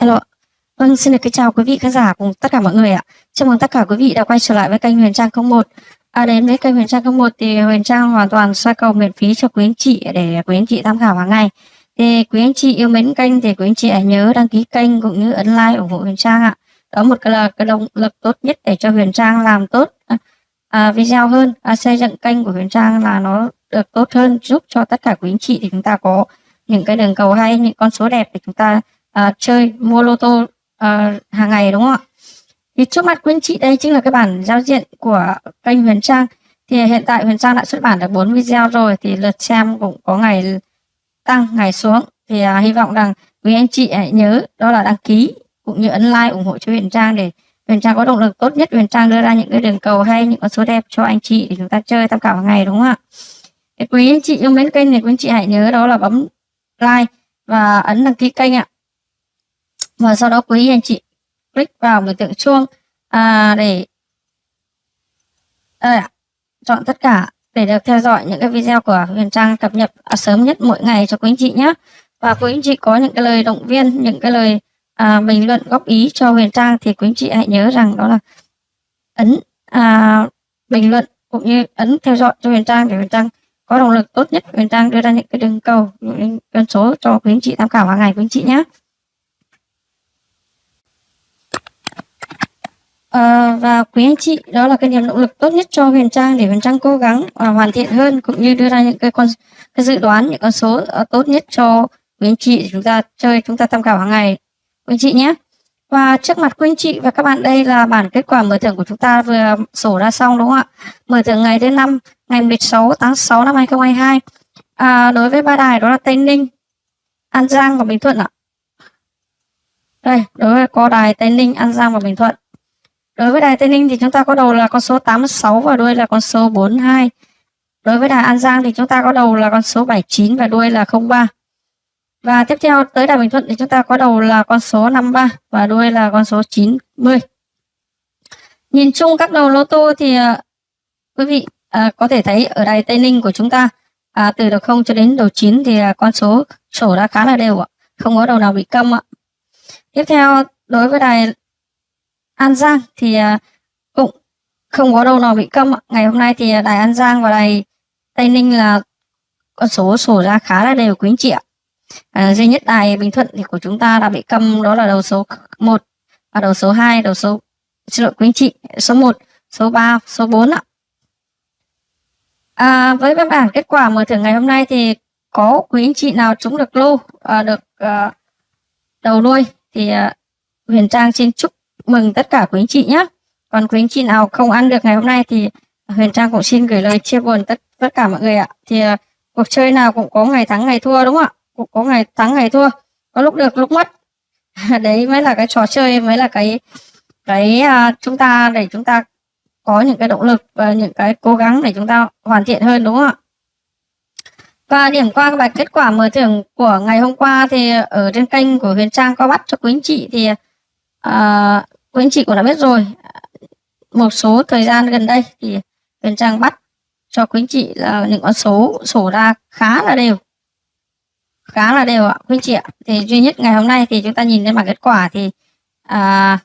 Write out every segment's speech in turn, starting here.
Hello. Vâng, xin được kính chào quý vị khán giả cùng tất cả mọi người ạ. Chào mừng tất cả quý vị đã quay trở lại với kênh Huyền Trang 01. À, đến với kênh Huyền Trang 01 thì Huyền Trang hoàn toàn soi cầu miễn phí cho quý anh chị để quý anh chị tham khảo hàng ngày. Thì quý anh chị yêu mến kênh thì quý anh chị hãy nhớ đăng ký kênh cũng như ấn like ủng hộ Huyền Trang ạ. Đó một cái là cái động lực tốt nhất để cho Huyền Trang làm tốt à, à, video hơn, à, xây dựng kênh của Huyền Trang là nó được tốt hơn giúp cho tất cả quý anh chị thì chúng ta có những cái đường cầu hay những con số đẹp để chúng ta à, chơi mua lô tô à, hàng ngày đúng không ạ? Thì trước mặt quý anh chị đây chính là cái bản giao diện của kênh Huyền Trang. Thì hiện tại Huyền Trang đã xuất bản được 4 video rồi thì lượt xem cũng có ngày tăng ngày xuống. Thì à, hy vọng rằng quý anh chị hãy nhớ đó là đăng ký cũng như ấn like ủng hộ cho Huyền Trang để Huyền Trang có động lực tốt nhất Huyền Trang đưa ra những cái đường cầu hay những con số đẹp cho anh chị để chúng ta chơi tham khảo hàng ngày đúng không ạ? Quý anh chị yêu mến kênh thì quý anh chị hãy nhớ đó là bấm like và ấn đăng ký kênh ạ và sau đó quý anh chị click vào biểu tượng chuông à, để à, chọn tất cả để được theo dõi những cái video của Huyền Trang cập nhật à, sớm nhất mỗi ngày cho quý anh chị nhé và quý anh chị có những cái lời động viên những cái lời à, bình luận góp ý cho Huyền Trang thì quý anh chị hãy nhớ rằng đó là ấn à, bình luận cũng như ấn theo dõi cho Huyền Trang để Huyền Trang có động lực tốt nhất Huyền Trang đưa ra những cái đường cầu những con số cho quý anh chị tham khảo hàng ngày quý anh chị nhé À, và quý anh chị đó là cái niềm động lực tốt nhất cho Huyền Trang để Huyền Trang cố gắng và hoàn thiện hơn cũng như đưa ra những cái con cái dự đoán những con số ờ, tốt nhất cho quý anh chị chúng ta chơi chúng ta tham khảo hàng ngày. Quý anh chị nhé. Và trước mặt quý anh chị và các bạn đây là bản kết quả mở thưởng của chúng ta vừa sổ ra xong đúng không ạ? Mở thưởng ngày thứ năm ngày 16 tháng 6 năm 2022 à, đối với ba đài đó là Tây Ninh An Giang và Bình Thuận ạ. Đây đối với có đài Tây Ninh An Giang và Bình Thuận. Đối với đài Tây Ninh thì chúng ta có đầu là con số 86 và đuôi là con số 42. Đối với đài An Giang thì chúng ta có đầu là con số 79 và đuôi là 03. Và tiếp theo tới đài Bình Thuận thì chúng ta có đầu là con số 53 và đuôi là con số 90. Nhìn chung các đầu lô tô thì uh, quý vị à, có thể thấy ở đài Tây Ninh của chúng ta à, từ đầu 0 cho đến đầu 9 thì à, con số sổ đã khá là đều ạ. Không có đầu nào bị câm ạ. Tiếp theo đối với đài An Giang thì à, cũng không có đâu nào bị câm. Ngày hôm nay thì à, đài An Giang và đài Tây Ninh là con số sổ ra khá là đều quý anh chị ạ. À, duy nhất đài Bình Thuận thì của chúng ta đã bị câm đó là đầu số 1 và đầu số 2, đầu số xin lỗi quý anh chị, số 1, số 3, số 4 ạ. À, với văn bản kết quả mở thưởng ngày hôm nay thì có quý anh chị nào trúng được lô à, được à, đầu đuôi thì à, Huyền Trang xin chúc mừng tất cả quý anh chị nhé còn quý anh chị nào không ăn được ngày hôm nay thì Huyền Trang cũng xin gửi lời chia buồn tất tất cả mọi người ạ. Thì uh, cuộc chơi nào cũng có ngày thắng ngày thua đúng không ạ? Cũng có ngày thắng ngày thua. Có lúc được lúc mất. Đấy mới là cái trò chơi mới là cái cái uh, chúng ta để chúng ta có những cái động lực và những cái cố gắng để chúng ta hoàn thiện hơn đúng không ạ? Và điểm qua bài kết quả mở thưởng của ngày hôm qua thì ở trên kênh của Huyền Trang có bắt cho quý anh chị thì uh, quý anh chị cũng đã biết rồi. Một số thời gian gần đây thì Huyền Trang bắt cho quý anh chị là những con số sổ ra khá là đều. Khá là đều ạ quý anh chị ạ. Thì duy nhất ngày hôm nay thì chúng ta nhìn lên bảng kết quả thì à,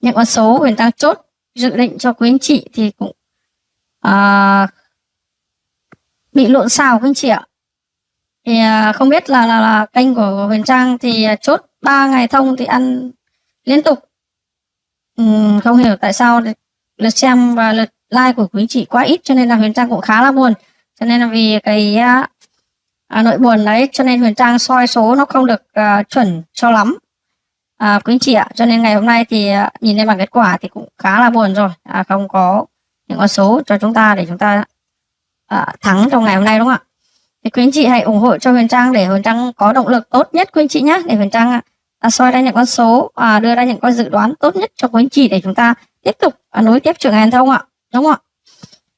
những con số Huyền Trang chốt dự định cho quý anh chị thì cũng à, bị lộn xào quý anh chị ạ. Thì à, không biết là, là là kênh của Huyền Trang thì chốt 3 ngày thông thì ăn liên tục. Ừ, không hiểu tại sao lượt xem và lượt like của quý chị quá ít cho nên là Huyền Trang cũng khá là buồn. Cho nên là vì cái à, à nỗi buồn đấy cho nên Huyền Trang soi số nó không được uh, chuẩn cho lắm. À, quý chị ạ cho nên ngày hôm nay thì uh, nhìn lên bảng kết quả thì cũng khá là buồn rồi. À, không có những con số cho chúng ta để chúng ta uh, thắng trong ngày hôm nay đúng không ạ? Thì quý anh chị hãy ủng hộ cho Huyền Trang để Huyền Trang có động lực tốt nhất quý anh chị nhé để Huyền Trang à, soi ra những con số và đưa ra những con dự đoán tốt nhất cho quý anh chị để chúng ta tiếp tục à, nối tiếp trường hàn thông ạ. Đúng không ạ.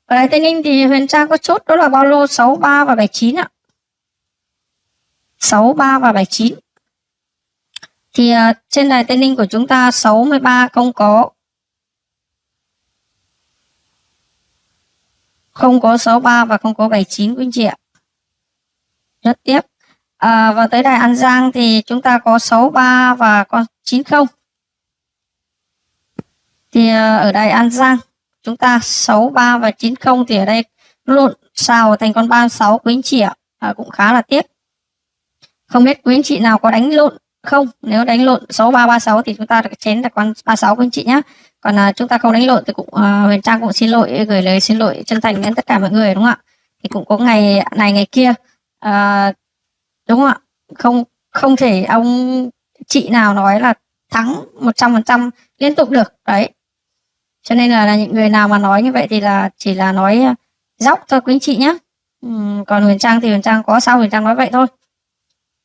Ở đài Tây Ninh thì Huyền Trang có chốt đó là bao lô 63 và 79 ạ. 63 và 79 thì à, trên đài Tây Ninh của chúng ta 63 không có không có 63 và không có 79 quý anh chị ạ. Rất tiếp à, và tới đài An Giang thì chúng ta có 63 và con 90 thì à, ở đài An Giang chúng ta 63 và 90 thì ở đây lộn xào thành con 36 quý anh chị ạ. À, cũng khá là tiếc. Không biết quý anh chị nào có đánh lộn không? Nếu đánh lộn 6336 thì chúng ta được chén là con 36 quý anh chị nhé còn à, chúng ta không đánh lộn thì cũng à, Huyền Trang cũng xin lỗi gửi lời xin lỗi chân thành đến tất cả mọi người đúng không ạ? Thì cũng có ngày này ngày kia à, đúng không ạ? Không không thể ông chị nào nói là thắng 100% liên tục được đấy. Cho nên là, là những người nào mà nói như vậy thì là chỉ là nói à, dốc thôi quý anh chị nhé ừ, còn Huyền Trang thì Huyền Trang có sao Huyền Trang nói vậy thôi.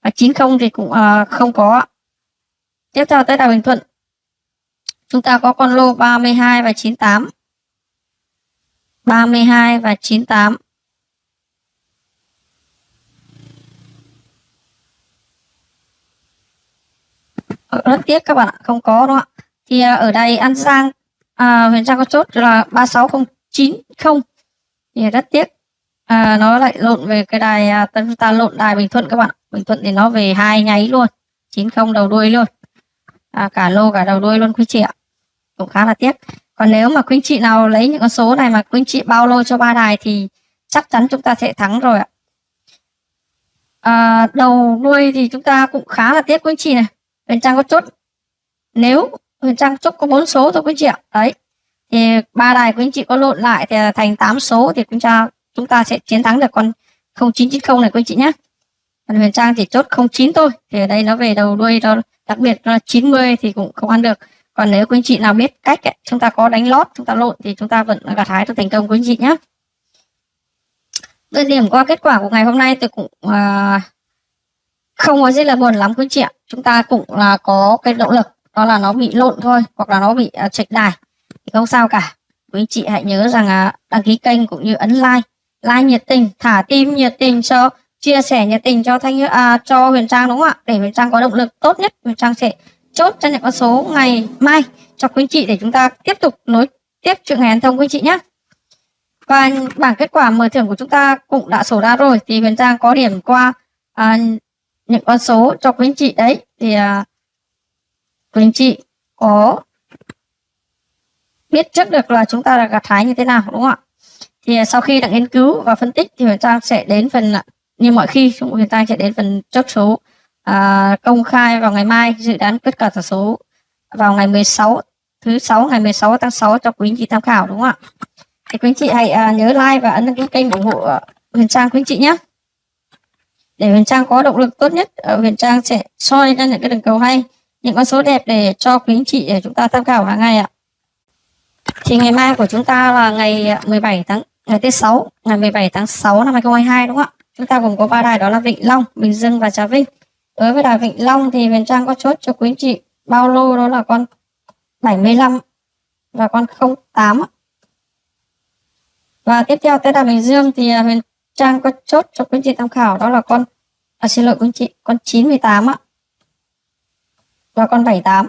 Và 90 thì cũng uh, không có tiếp theo tới Đào Bình Thuận. Chúng ta có con lô 32 và 98 32 và 98 rất tiếc các bạn ạ không có không ạ. Thì uh, ở đây An Giang à, Huyền Trang có chốt là 36090 thì rất tiếc. À, nó lại lộn về cái đài à, chúng ta lộn đài Bình Thuận các bạn Bình Thuận thì nó về hai nháy luôn 90 đầu đuôi luôn. À, cả lô cả đầu đuôi luôn quý chị ạ. Cũng khá là tiếc. Còn nếu mà quý chị nào lấy những con số này mà quý chị bao lô cho ba đài thì chắc chắn chúng ta sẽ thắng rồi ạ. À, đầu đuôi thì chúng ta cũng khá là tiếc quý chị này Huyền Trang có chốt. Nếu Huyền Trang chốt có bốn số thôi quý chị ạ. Đấy. Thì ba đài quý anh chị có lộn lại thì thành 8 số thì chúng ta chúng ta sẽ chiến thắng được con 0990 này quý anh chị nhé còn Huyền Trang chỉ chốt 09 thôi thì ở đây nó về đầu đuôi nó đặc biệt là 90 thì cũng không ăn được. Còn nếu quý anh chị nào biết cách ấy, chúng ta có đánh lót chúng ta lộn thì chúng ta vẫn gặt hái được thành công quý anh chị nhé Về điểm qua kết quả của ngày hôm nay tôi cũng uh, không có gì là buồn lắm quý chị ạ. Chúng ta cũng là có cái động lực đó là nó bị lộn thôi hoặc là nó bị uh, chệch đài. Thì không sao cả. Quý chị hãy nhớ rằng uh, đăng ký kênh cũng như ấn like. Like nhiệt tình thả tim nhiệt tình cho chia sẻ nhiệt tình cho thanh à, cho huyền trang đúng không ạ? Để huyền trang có động lực tốt nhất huyền trang sẽ chốt cho những con số ngày mai cho quý chị để chúng ta tiếp tục nối tiếp chuyện ngày ăn thông quý chị nhé và bảng kết quả mở thưởng của chúng ta cũng đã sổ ra rồi thì huyền trang có điểm qua à, những con số cho quý anh chị đấy. Thì uh, quý chị có biết trước được là chúng ta là gặt hái như thế nào đúng không ạ? Thì uh, sau khi đã nghiên cứu và phân tích thì huyền trang sẽ đến phần à, như mọi khi chúng huyền trang sẽ đến phần chốt số uh, công khai vào ngày mai dự đoán kết quả tỷ số vào ngày 16 thứ sáu ngày 16 tháng 6 cho quý anh chị tham khảo đúng không ạ? Thì quý anh chị hãy uh, nhớ like và ấn đăng ký kênh ủng hộ huyền trang quý anh chị nhé để huyền trang có động lực tốt nhất. Ở huyền trang sẽ soi ra những cái đường cầu hay, những con số đẹp để cho quý anh chị để chúng ta tham khảo hàng ngày ạ. Thì ngày mai của chúng ta là ngày ờ, 17 tháng, ngày thứ sáu, ngày 17 tháng 6 năm 2022 đúng không ạ? Chúng ta gồm có ba đài đó là Vịnh Long, Bình Dương và Trà Vinh. Đối với đài Vịnh Long thì Huyền Trang có chốt cho quý anh chị bao lô đó là con 75 và con 08 và tiếp theo tới đài Bình Dương thì Huyền Trang có chốt cho quý chị tham khảo đó là con à, xin lỗi quý chị con 98 ạ. Và con 78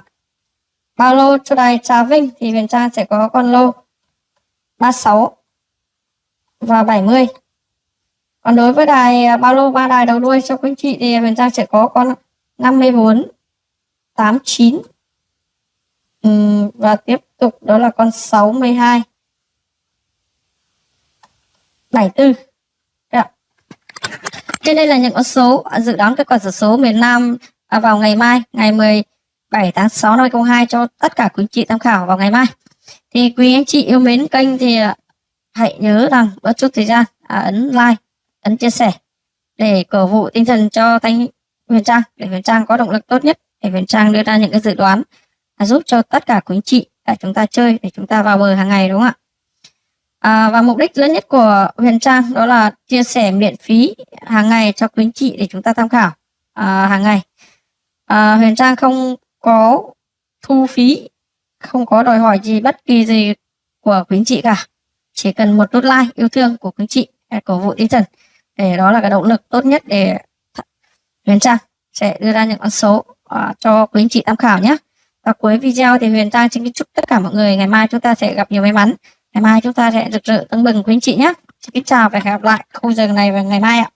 ba lô cho đài Trà Vinh thì Huyền Trang sẽ có con lô 36 và 70 còn đối với đài à, ba lô ba đài đầu đuôi cho quý chị thì Huyền Trang sẽ có con 54 89 uhm, và tiếp tục đó là con 62 74 trên đây là những con số à, dự đoán kết quả sổ số miền Nam à, vào ngày mai ngày 17 tháng 6 năm 2022 cho tất cả quý anh chị tham khảo vào ngày mai. Thì quý anh chị yêu mến kênh thì à, hãy nhớ rằng bớt chút thời gian à, ấn like ấn chia sẻ để cổ vũ tinh thần cho Thanh Huyền Trang để Huyền Trang có động lực tốt nhất để Huyền Trang đưa ra những cái dự đoán à, giúp cho tất cả quý anh chị để chúng ta chơi để chúng ta vào bờ hàng ngày đúng không ạ? À, và mục đích lớn nhất của Huyền Trang đó là chia sẻ miễn phí hàng ngày cho quý anh chị để chúng ta tham khảo à, hàng ngày. À, Huyền Trang không có thu phí không có đòi hỏi gì bất kỳ gì của quý anh chị cả. Chỉ cần một nút like yêu thương của quý anh chị cổ vũ tinh thần để đó là cái động lực tốt nhất để Huyền Trang sẽ đưa ra những con số à, cho quý anh chị tham khảo nhé và cuối video thì Huyền Trang xin chúc tất cả mọi người ngày mai chúng ta sẽ gặp nhiều may mắn ngày mai chúng ta sẽ rực rỡ, tưng bừng quý anh chị nhé. Xin kính chào và hẹn gặp lại. Khung giờ này vào ngày mai ạ.